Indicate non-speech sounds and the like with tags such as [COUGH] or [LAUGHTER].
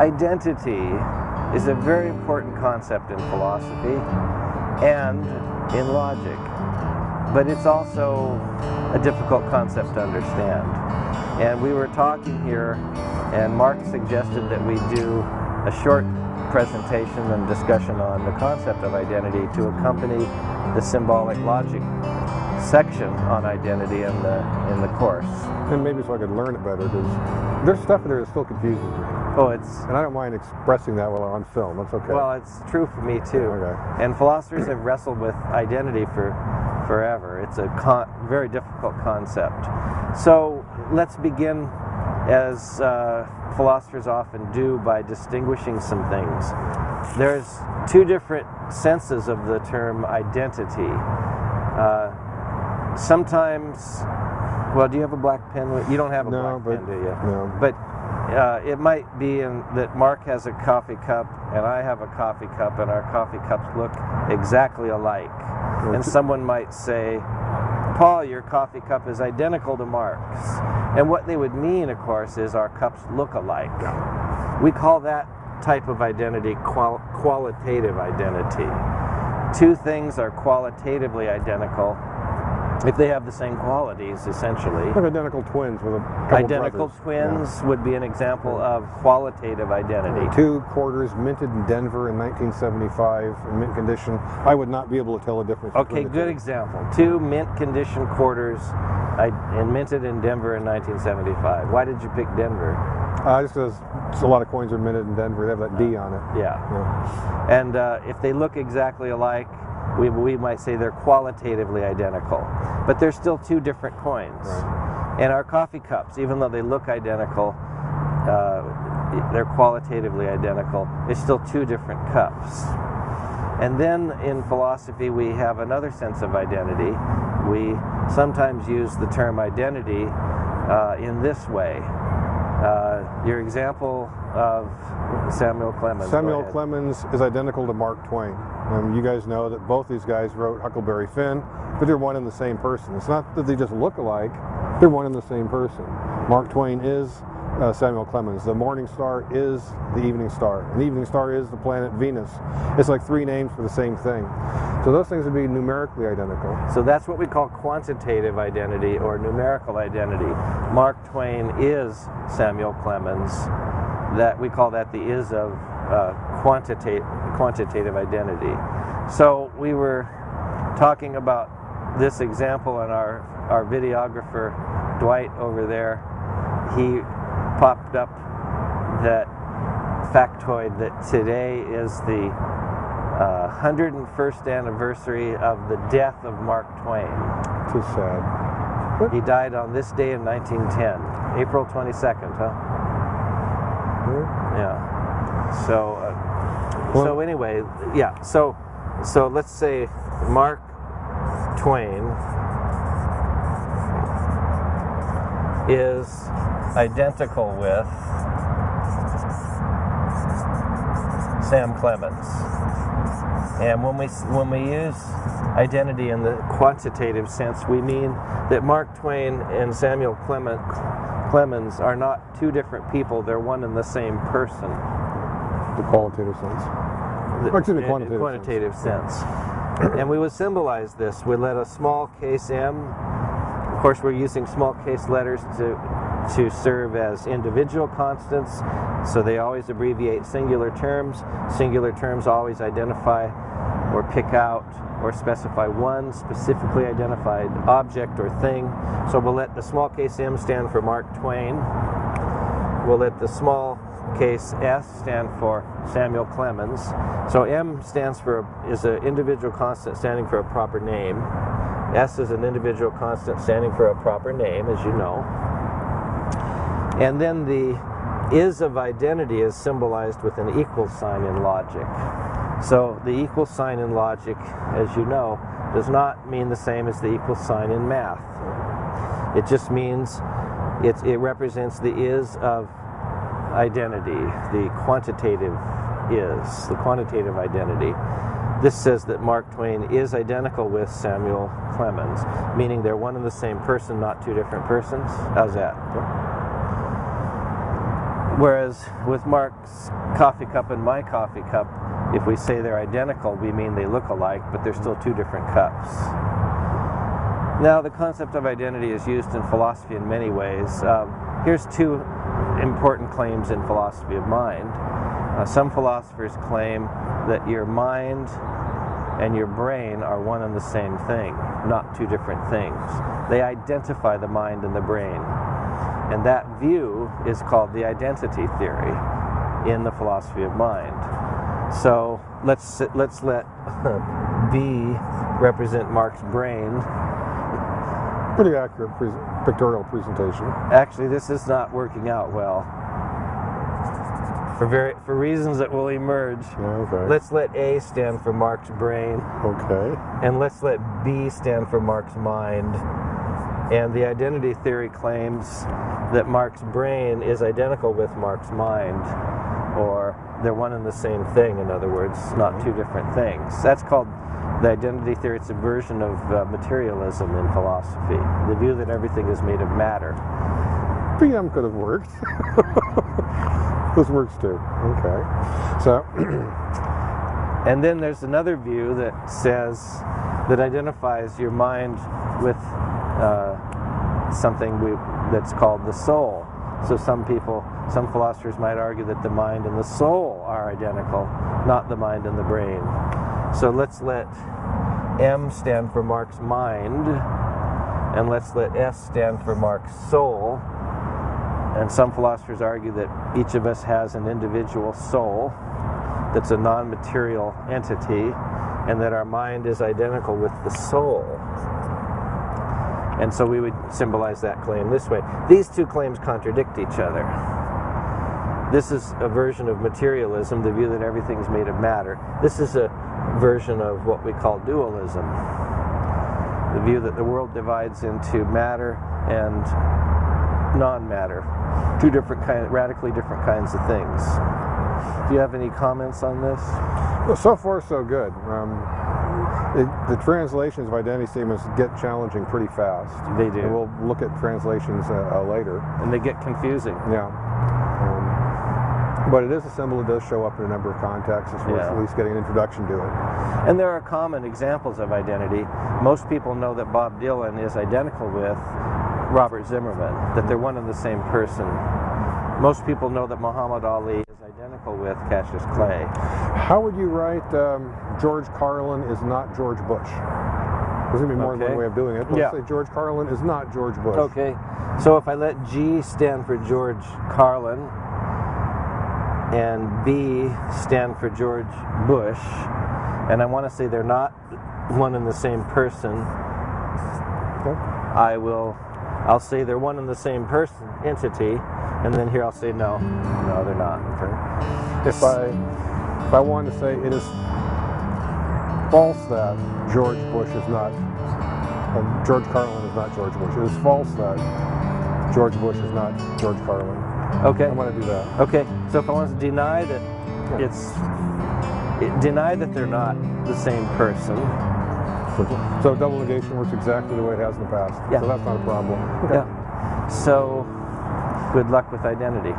identity is a very important concept in philosophy and in logic, but it's also a difficult concept to understand. And we were talking here, and Mark suggested that we do a short presentation and discussion on the concept of identity to accompany the symbolic logic section on identity in the in the course. And maybe so I could learn it better because there's stuff in there that still confuses me. Oh, it's And I don't mind expressing that while I'm on film. That's okay. well, it's true for me too. Okay. And philosophers have wrestled with identity for forever. It's a con- very difficult concept. So let's begin as uh, philosophers often do by distinguishing some things. There's two different senses of the term identity. Uh, sometimes, well, do you have a black pen? You don't have a No, black but- pen, do you? no. But uh, it might be in, that Mark has a coffee cup and I have a coffee cup, and our coffee cups look exactly alike. And someone might say, Paul, your coffee cup is identical to Mark's. And what they would mean, of course, is our cups look alike. We call that type of identity qual- qualitative identity. Two things are qualitatively identical if they have the same qualities, essentially. Like identical twins with a Identical brothers. twins would be an example of qualitative identity. Two quarters minted in Denver in 1975 in mint condition. I would not be able to tell the difference. Okay, good two. example. Two mint condition quarters I, and minted in Denver in 1975. Why did you pick Denver? Uh, just because a lot of coins are minted in Denver, they have that D on it. Yeah. Yeah. And uh, if they look exactly alike, we, we might say they're qualitatively identical. But they're still two different coins. Right. And our coffee cups, even though they look identical, uh, they're qualitatively identical, it's still two different cups. And then in philosophy, we have another sense of identity. We sometimes use the term identity uh, in this way. Uh, your example of Samuel Clemens. Samuel. Clemens is identical to Mark Twain. Um, you guys know that both these guys wrote Huckleberry Finn, but they're one and the same person. It's not that they just look alike, they're one and the same person. Mark Twain is uh, Samuel Clemens. The morning star is the evening star. And the evening star is the planet Venus. It's like three names for the same thing. So those things would be numerically identical. So that's what we call quantitative identity or numerical identity. Mark Twain is Samuel Clemens. That we call that the is of uh, quantitative quantitative identity. So we were talking about this example, and our our videographer Dwight over there, he popped up that factoid that today is the uh, 101st anniversary of the death of Mark Twain. Too sad. He died on this day in 1910, April 22nd, huh? Yeah. So, uh, so anyway, yeah. So, so let's say Mark Twain is identical with Sam Clemens. And when we when we use identity in the quantitative sense, we mean that Mark Twain and Samuel Clement, Clemens are not two different people; they're one and the same person. The qualitative sense. The- Or me, in- in quantitative quantitative sense. and we would symbolize this. We let a small case m. Of course, we're using small case letters to to serve as individual constants, so they always abbreviate singular terms. Singular terms always identify or pick out or specify one specifically identified object or thing. So we'll let the small case m stand for Mark Twain. We'll let the small case S stand for Samuel Clemens. So M stands for is an individual constant standing for a proper name. S is an individual constant standing for a proper name, as you know. And then the is of identity is symbolized with an equal sign in logic. So the equal sign in logic, as you know, does not mean the same as the equal sign in math. It just means it, it represents the is of identity, the quantitative is, the quantitative identity. This says that Mark Twain is identical with Samuel Clemens, meaning they're one and the same person, not two different persons. How's that? Whereas with Mark's coffee cup and my coffee cup, if we say they're identical, we mean they look alike, but they're still two different cups. Now, the concept of identity is used in philosophy in many ways. Um, here's two important claims in philosophy of mind. Uh, some philosophers claim that your mind and your brain are one and the same thing, not two different things. They identify the mind and the brain. And that view is called the identity theory in the philosophy of mind. So let's let's let [LAUGHS] B represent Mark's brain. Pretty accurate pre pictorial presentation. Actually, this is not working out well. For very for reasons that will emerge. Okay. Let's let A stand for Mark's brain, okay. and let's let B stand for Mark's mind. And the identity theory claims that Mark's brain is identical with Mark's mind, or they're one and the same thing, in other words, not two different things. That's called the identity theory. It's a version of uh, materialism in philosophy, the view that everything is made of matter. PM could have worked. [LAUGHS] this works too. Okay. So, [CLEARS THROAT] And then there's another view that says, that identifies your mind with uh, something we, that's called the soul. So some people, some philosophers might argue that the mind and the soul are identical, not the mind and the brain. So let's let M stand for Mark's mind, and let's let S stand for Mark's soul. And some philosophers argue that each of us has an individual soul that's a non material entity, and that our mind is identical with the soul. And so we would symbolize that claim this way. These two claims contradict each other. This is a version of materialism, the view that everything's made of matter. This is a version of what we call dualism, the view that the world divides into matter and non-matter, two different kind, radically different kinds of things. Do you have any comments on this? well, so far so good. Um, it, the translations of identity statements get challenging pretty fast. They And do, we'll look at translations uh, uh, later. and they get confusing. Yeah. Um, but it is a symbol that does show up in a number of contexts. It's worth Yeah. at least getting an introduction to it. And there are common examples of identity. Most people know that Bob Dylan is identical with Robert Zimmerman, that they're one and the same person. Most people know that Muhammad Ali is identical with Cassius Clay. How would you write um, George Carlin is not George Bush? There's going to be more than Okay. one way of doing it. Let's Yeah. say George Carlin is not George Bush. Okay, so if I let G stand for George Carlin and B stand for George Bush, and I want to say they're not one and the same person, Okay. I will, I'll say they're one and the same person, entity, and then here I'll say no, no, they're not. Okay. If I if I wanted to say it is false that George Bush is not um, George Carlin is not George Bush. It is false that George Bush is not George Carlin. Okay, I want to do that. okay. So if I want to deny that it's it, deny that they're not the same person, So, so double negation works exactly the way it has in the past. Yeah. So that's not a problem. yeah. So good luck with identity.